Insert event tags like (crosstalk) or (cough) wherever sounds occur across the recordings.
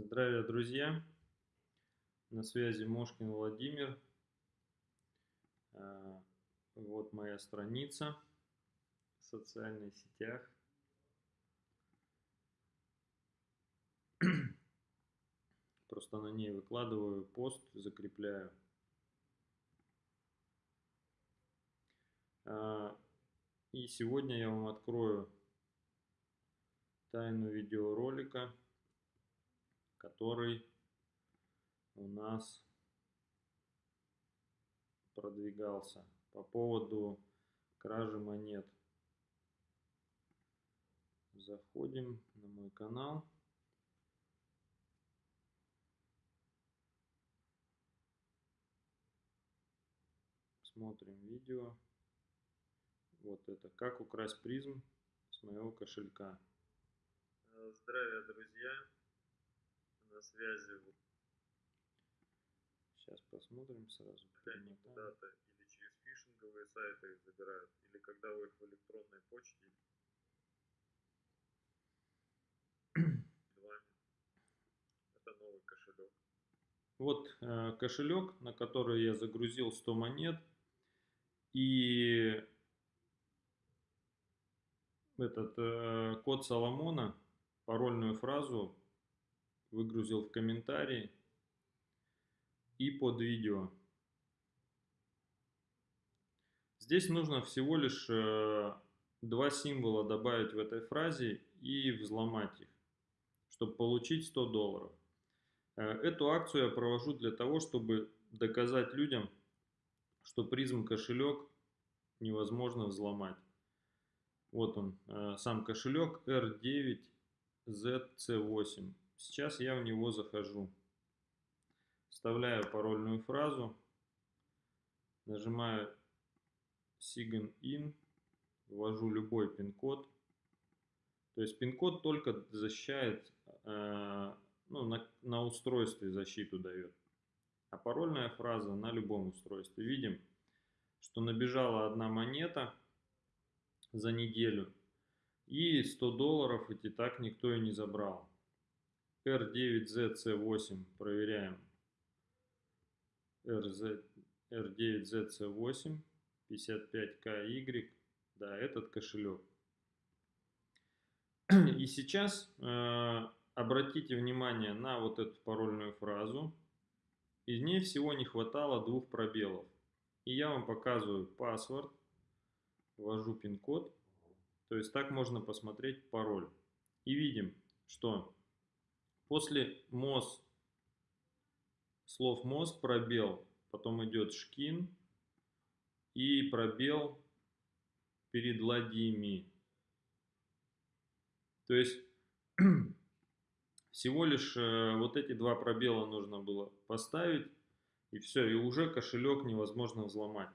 Здравия, друзья! На связи Мошкин Владимир. А, вот моя страница в социальных сетях. (clears throat) Просто на ней выкладываю пост, закрепляю. А, и сегодня я вам открою тайну видеоролика который у нас продвигался по поводу кражи монет. Заходим на мой канал. Смотрим видео. Вот это. Как украсть призм с моего кошелька. Здравия, друзья на связи. Сейчас посмотрим сразу. Они куда-то или через фишинговые сайты их забирают, или когда вы их в электронной почте. (clears throat) Это новый кошелек. Вот э, кошелек, на который я загрузил 100 монет. И этот э, код Соломона, парольную фразу выгрузил в комментарии и под видео. Здесь нужно всего лишь э, два символа добавить в этой фразе и взломать их, чтобы получить 100 долларов. Э, эту акцию я провожу для того, чтобы доказать людям, что призм кошелек невозможно взломать. Вот он, э, сам кошелек R9ZC8. Сейчас я в него захожу. Вставляю парольную фразу. Нажимаю Sign In. Ввожу любой пин-код. То есть пин-код только защищает, э, ну, на, на устройстве защиту дает. А парольная фраза на любом устройстве. Видим, что набежала одна монета за неделю. И 100 долларов эти так никто и не забрал. R9ZC8 проверяем. RZ, R9ZC8 55KY. Да, этот кошелек. И сейчас э, обратите внимание на вот эту парольную фразу. Из ней всего не хватало двух пробелов. И я вам показываю паспорт, ввожу пин-код. То есть так можно посмотреть пароль. И видим, что После МОЗ, слов МОЗ пробел, потом идет шкин и пробел перед ладьями. То есть (clears throat) всего лишь э, вот эти два пробела нужно было поставить и все, и уже кошелек невозможно взломать.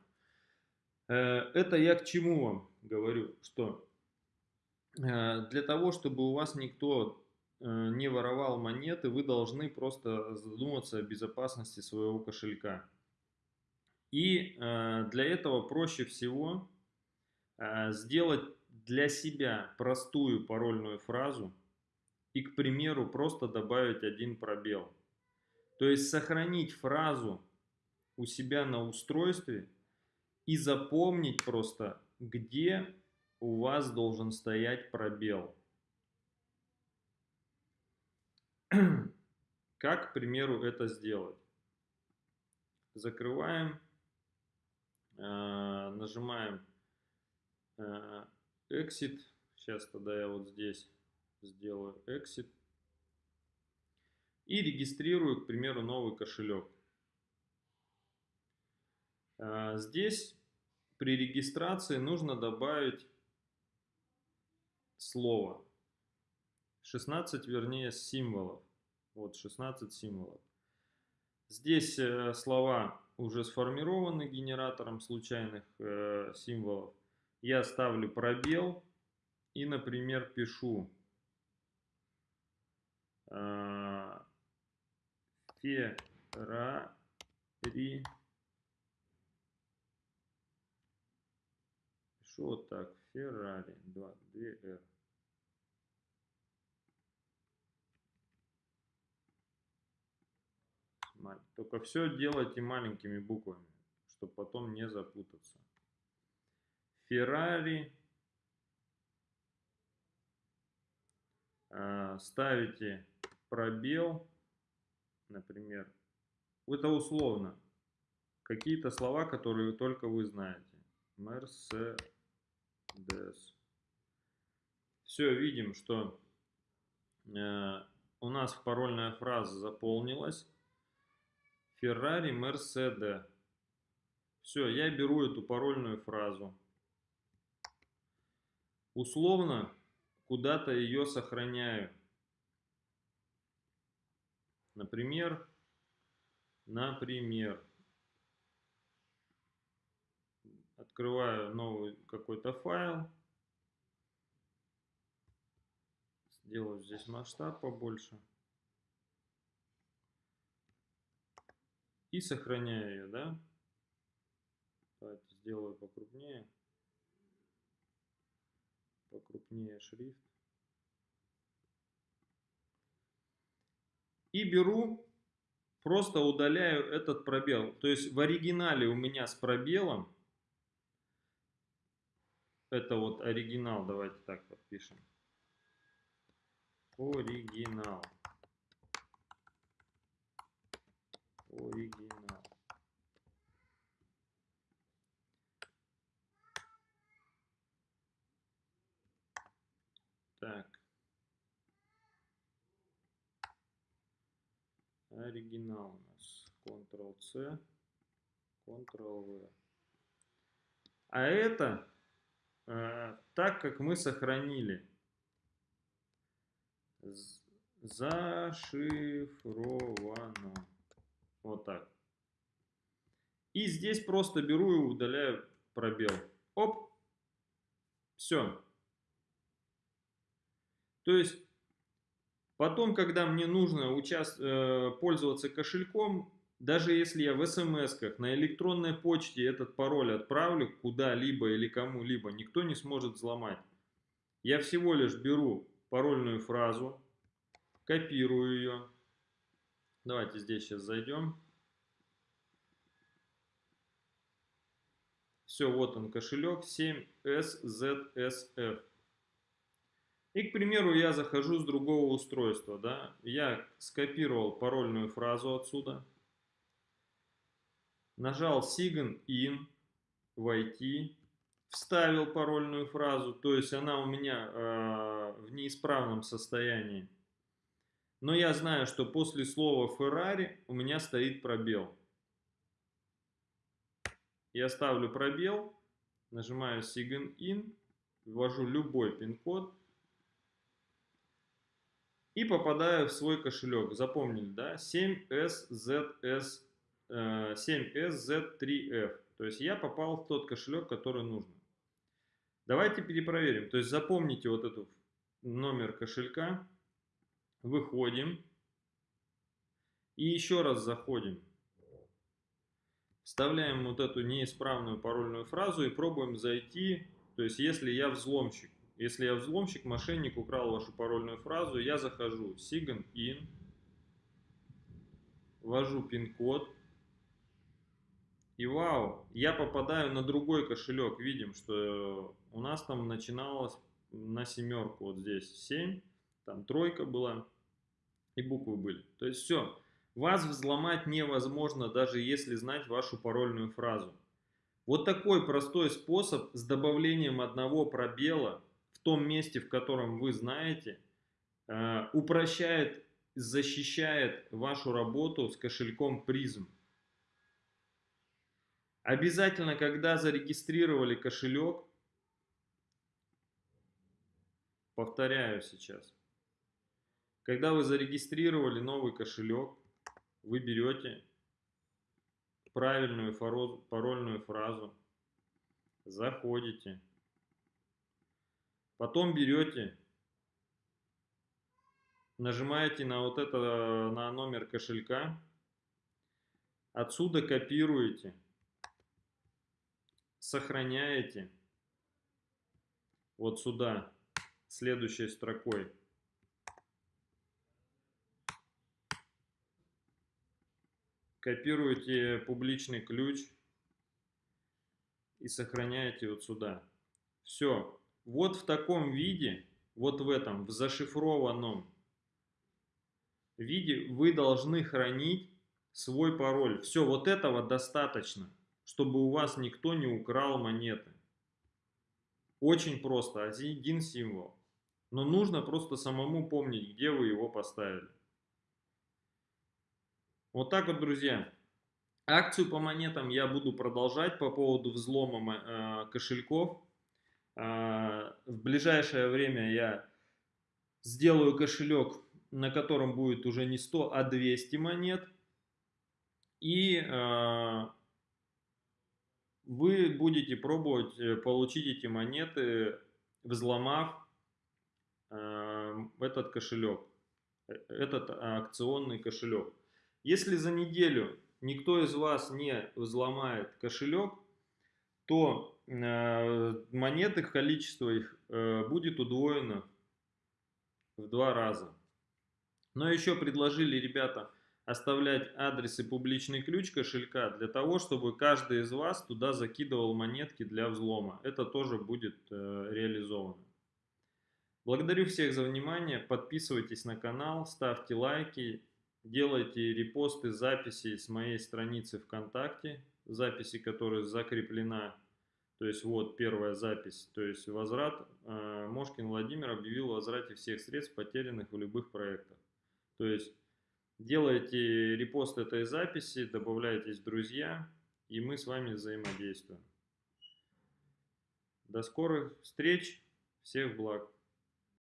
Э, это я к чему вам говорю, что э, для того, чтобы у вас никто не воровал монеты, вы должны просто задуматься о безопасности своего кошелька. И э, для этого проще всего э, сделать для себя простую парольную фразу и, к примеру, просто добавить один пробел. То есть сохранить фразу у себя на устройстве и запомнить просто, где у вас должен стоять пробел. (clears throat) Как, к примеру, это сделать? Закрываем, э, нажимаем э, Exit. Сейчас тогда я вот здесь сделаю Exit. И регистрирую, к примеру, новый кошелек. Э, здесь при регистрации нужно добавить слово. 16, вернее, символов. Вот 16 символов. Здесь э, слова уже сформированы генератором случайных э, символов. Я ставлю пробел и, например, пишу э, Феррари. Пишу вот так. Феррари. 2, 2 R. взломать. Только все делайте маленькими буквами, чтобы потом не запутаться. Феррари. А, ставите пробел, например. Это условно. Какие-то слова, которые только вы знаете. Мерседес. Все, видим, что э, у нас парольная фраза заполнилась. Феррари Мерседе. Все, я беру эту парольную фразу. Условно куда-то ее сохраняю. Например, например, открываю новый какой-то файл, сделаю здесь масштаб побольше и сохраняю ее, да? Давайте сделаю покрупнее, покрупнее шрифт. И беру, просто удаляю этот пробел. То есть в оригинале у меня с пробелом это вот оригинал, давайте так подпишем. Оригинал. Оригинал. Так. Оригинал у нас. Ctrl-C, Ctrl-V. А это Э, так как мы сохранили зашифровано. Вот так. И здесь просто беру и удаляю пробел. Оп. Все. То есть, потом, когда мне нужно участ... Э, пользоваться кошельком, даже если я в смс на электронной почте этот пароль отправлю куда-либо или кому-либо, никто не сможет взломать. Я всего лишь беру парольную фразу, копирую ее. Давайте здесь сейчас зайдем. Все, вот он кошелек 7SZSF. И, к примеру, я захожу с другого устройства. Да? Я скопировал парольную фразу отсюда нажал Sign In, войти, вставил парольную фразу, то есть она у меня э, в неисправном состоянии. Но я знаю, что после слова Ferrari у меня стоит пробел. Я ставлю пробел, нажимаю Sign In, ввожу любой пин-код и попадаю в свой кошелек. Запомнили, да? 7SZS 7SZ3F. Э, То есть я попал в тот кошелек, который нужно. Давайте перепроверим. То есть запомните вот этот номер кошелька. Выходим. И еще раз заходим. Вставляем вот эту неисправную парольную фразу и пробуем зайти. То есть если я взломщик. Если я взломщик, мошенник украл вашу парольную фразу, я захожу. Sign in. Ввожу пин-код. И вау, я попадаю на другой кошелек. Видим, что у нас там начиналось на семерку. Вот здесь 7, там тройка была и буквы были. То есть все. Вас взломать невозможно, даже если знать вашу парольную фразу. Вот такой простой способ с добавлением одного пробела в том месте, в котором вы знаете, э, упрощает, защищает вашу работу с кошельком призм. Обязательно, когда зарегистрировали кошелек, повторяю сейчас, когда вы зарегистрировали новый кошелек, вы берете правильную парольную фразу, заходите, потом берете, нажимаете на вот это, на номер кошелька, отсюда копируете сохраняете вот сюда, следующей строкой. Копируете публичный ключ и сохраняете вот сюда. Все. Вот в таком виде, вот в этом, в зашифрованном виде вы должны хранить свой пароль. Все, вот этого достаточно, чтобы у вас никто не украл монеты. Очень просто, один символ. Но нужно просто самому помнить, где вы его поставили. Вот так вот, друзья. Акцию по монетам я буду продолжать по поводу взлома э, кошельков. Э, в ближайшее время я сделаю кошелек, на котором будет уже не 100, а 200 монет. И э, вы будете пробовать получить эти монеты, взломав этот кошелек, этот акционный кошелек. Если за неделю никто из вас не взломает кошелек, то э, монеты, количество их э, будет удвоено в два раза. Но еще предложили ребята оставлять адрес и публичный ключ кошелька для того, чтобы каждый из вас туда закидывал монетки для взлома. Это тоже будет э, реализовано. Благодарю всех за внимание. Подписывайтесь на канал, ставьте лайки делайте репосты записей с моей страницы ВКонтакте, записи, которая закреплена. То есть вот первая запись, то есть возврат. Э, Мошкин Владимир объявил о возврате всех средств, потерянных в любых проектах. То есть делайте репост этой записи, добавляйтесь в друзья, и мы с вами взаимодействуем. До скорых встреч, всех благ!